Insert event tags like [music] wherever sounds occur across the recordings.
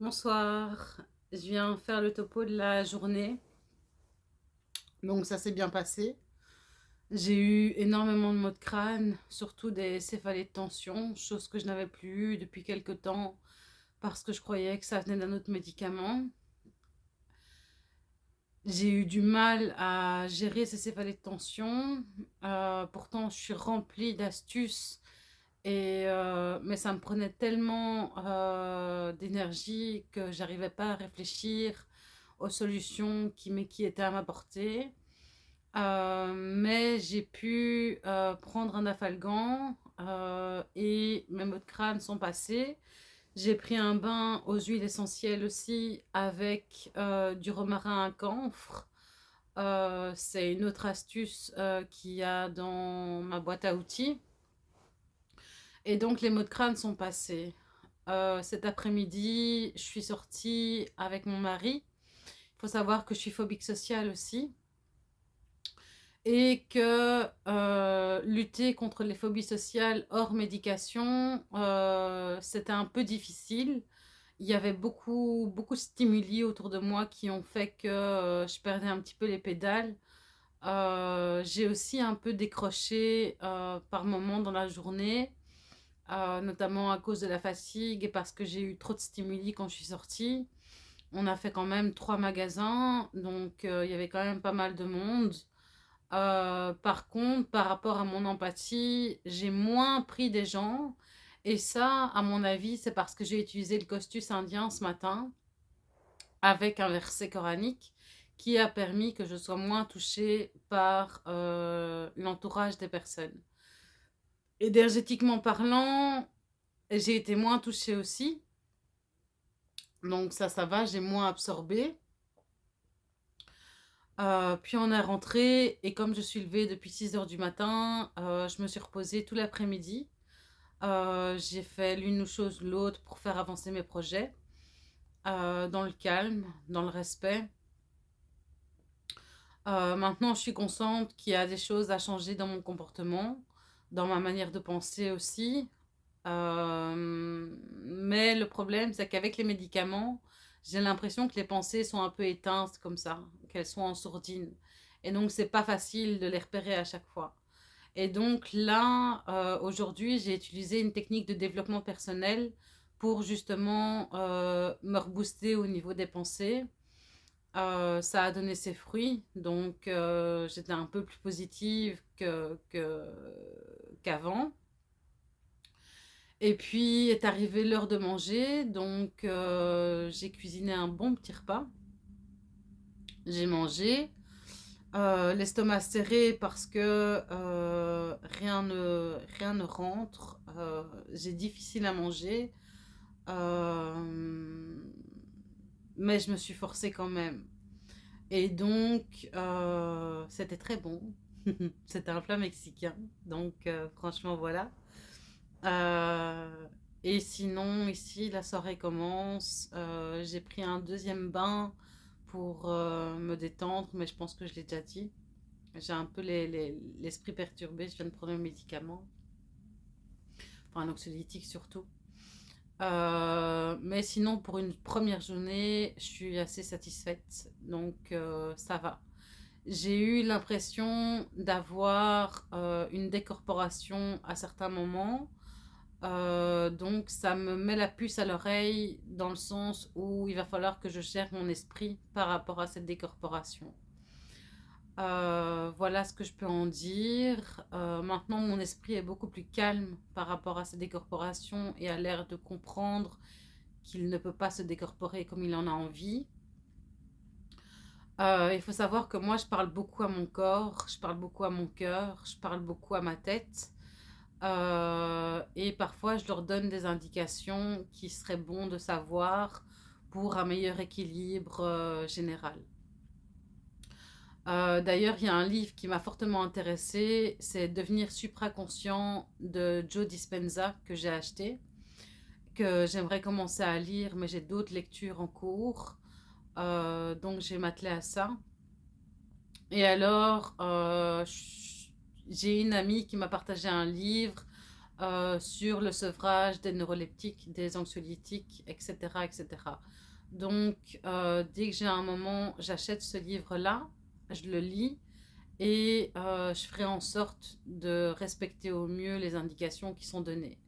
Bonsoir, je viens faire le topo de la journée. Donc ça s'est bien passé. J'ai eu énormément de maux de crâne, surtout des céphalées de tension, chose que je n'avais plus eu depuis quelque temps parce que je croyais que ça venait d'un autre médicament. J'ai eu du mal à gérer ces céphalées de tension. Euh, pourtant, je suis remplie d'astuces et, euh, mais ça me prenait tellement euh, d'énergie que j'arrivais pas à réfléchir aux solutions qui, qui étaient à ma portée. Euh, mais j'ai pu prendre un afalgan et mes maux de crâne sont passés. J'ai pris un bain aux huiles essentielles aussi avec du romarin à camphre. C'est une autre astuce qu'il y a dans ma boîte à outils. Et donc, les maux de crâne sont passés. Euh, cet après-midi, je suis sortie avec mon mari. Il faut savoir que je suis phobique sociale aussi. Et que euh, lutter contre les phobies sociales hors médication, euh, c'était un peu difficile. Il y avait beaucoup, beaucoup de stimuli autour de moi qui ont fait que je perdais un petit peu les pédales. J'ai aussi un peu décroché par moments dans la journée. Euh, notamment à cause de la fatigue et parce que j'ai eu trop de stimuli quand je suis sortie. On a fait quand même trois magasins, donc euh, il y avait quand même pas mal de monde. Euh, par contre, par rapport à mon empathie, j'ai moins pris des gens. Et ça, à mon avis, c'est parce que j'ai utilisé le costus indien ce matin avec un verset coranique qui a permis que je sois moins touchée par l'entourage des personnes. Énergétiquement parlant, j'ai été moins touchée aussi. Donc ça, ça va, j'ai moins absorbé. Euh, puis on est rentré et comme je suis levée depuis 6 heures du matin, euh, je me suis reposée tout l'après-midi. Euh, j'ai fait l'une chose l'autre pour faire avancer mes projets dans le calme, dans le respect. maintenant, je suis consciente qu'il y a des choses à changer dans mon comportement dans ma manière de penser aussi. Euh, mais le problème, c'est qu'avec les médicaments, j'ai l'impression que les pensées sont un peu éteintes comme ça, qu'elles sont en sourdine. Et donc, c'est pas facile de les repérer à chaque fois. Et donc là, euh, aujourd'hui, j'ai utilisé une technique de développement personnel pour justement euh, me rebooster au niveau des pensées. Euh, ça a donné ses fruits, donc euh, j'étais un peu plus positive qu'avant. Et puis est arrivée l'heure de manger, donc euh, j'ai cuisiné un bon petit repas. J'ai mangé, l'estomac serré parce que rien, ne, rien ne rentre, j'ai difficile à manger mais je me suis forcée quand même. Et donc, euh, c'était très bon. [laughs] c'était un plat mexicain. Donc, euh, franchement, voilà. Euh, et sinon, ici, la soirée commence. J'ai pris un deuxième bain pour me détendre, mais je pense que je l'ai déjà dit. J'ai un peu l'esprit perturbé. Je viens de prendre un médicament. Enfin, un oxylytique surtout. Euh, mais sinon, pour une première journée, je suis assez satisfaite. Donc, euh, ça va. J'ai eu l'impression d'avoir euh, une décorporation à certains moments. donc, ça me met la puce à l'oreille dans le sens où il va falloir que je gère mon esprit par rapport à cette décorporation. Euh, voilà ce que je peux en dire. Euh, maintenant, mon esprit est beaucoup plus calme par rapport à ces décorporations et a l'air de comprendre qu'il ne peut pas se décorporer comme il en a envie. Euh, il faut savoir que moi, je parle beaucoup à mon corps, je parle beaucoup à mon cœur, je parle beaucoup à ma tête. et parfois, je leur donne des indications qui seraient bon de savoir pour un meilleur équilibre général. Euh, d'ailleurs, il y a un livre qui m'a fortement intéressée, c'est Devenir supraconscient de Joe Dispenza que j'ai acheté, que j'aimerais commencer à lire, mais j'ai d'autres lectures en cours, euh, donc j'ai m'attelé à ça. Et alors, euh, j'ai une amie qui m'a partagé un livre sur le sevrage des neuroleptiques, des anxiolytiques, etc. etc. Donc, dès que j'ai un moment, j'achète ce livre-là, je le lis et euh, je ferai en sorte de respecter au mieux les indications qui sont données.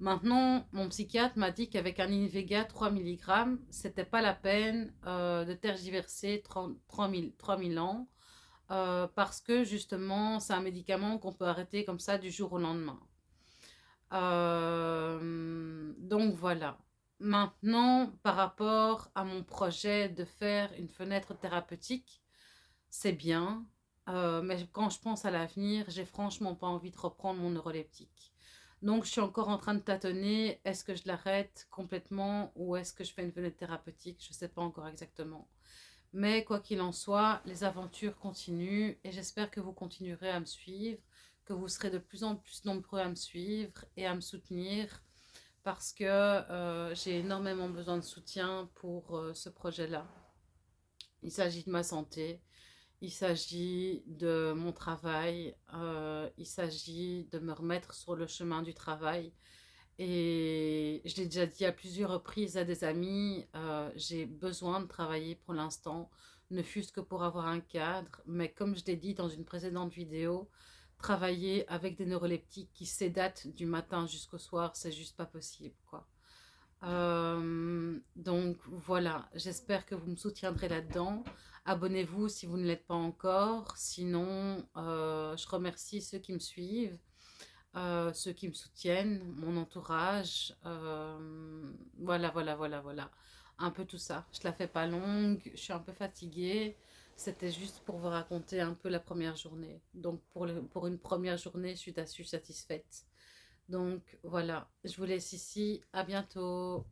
Maintenant, mon psychiatre m'a dit qu'avec un Invega 3 mg, c'était pas la peine de tergiverser 3000 ans parce que justement, c'est un médicament qu'on peut arrêter comme ça du jour au lendemain. Euh, donc voilà. Maintenant, par rapport à mon projet de faire une fenêtre thérapeutique, c'est bien. Euh, mais quand je pense à l'avenir, j'ai franchement pas envie de reprendre mon neuroleptique. Donc, je suis encore en train de tâtonner. Est-ce que je l'arrête complètement ou est-ce que je fais une fenêtre thérapeutique? Je ne sais pas encore exactement. Mais quoi qu'il en soit, les aventures continuent et j'espère que vous continuerez à me suivre que vous serez de plus en plus nombreux à me suivre et à me soutenir parce que euh, j'ai énormément besoin de soutien pour euh, ce projet-là. Il s'agit de ma santé, il s'agit de mon travail, euh, il s'agit de me remettre sur le chemin du travail. Et je l'ai déjà dit à plusieurs reprises à des amis, j'ai besoin de travailler pour l'instant, ne fût-ce que pour avoir un cadre. Mais comme je l'ai dit dans une précédente vidéo, travailler avec des neuroleptiques qui sédatent du matin jusqu'au soir, c'est juste pas possible, quoi. Euh, donc voilà, j'espère que vous me soutiendrez là-dedans. Abonnez-vous si vous ne l'êtes pas encore. Sinon, euh, je remercie ceux qui me suivent, euh, ceux qui me soutiennent, mon entourage. voilà, voilà, voilà, voilà. Un peu tout ça. Je la fais pas longue, je suis un peu fatiguée. C'était juste pour vous raconter un peu la première journée. Donc pour, pour une première journée, je suis, suis satisfaite. Donc voilà, je vous laisse ici. À bientôt.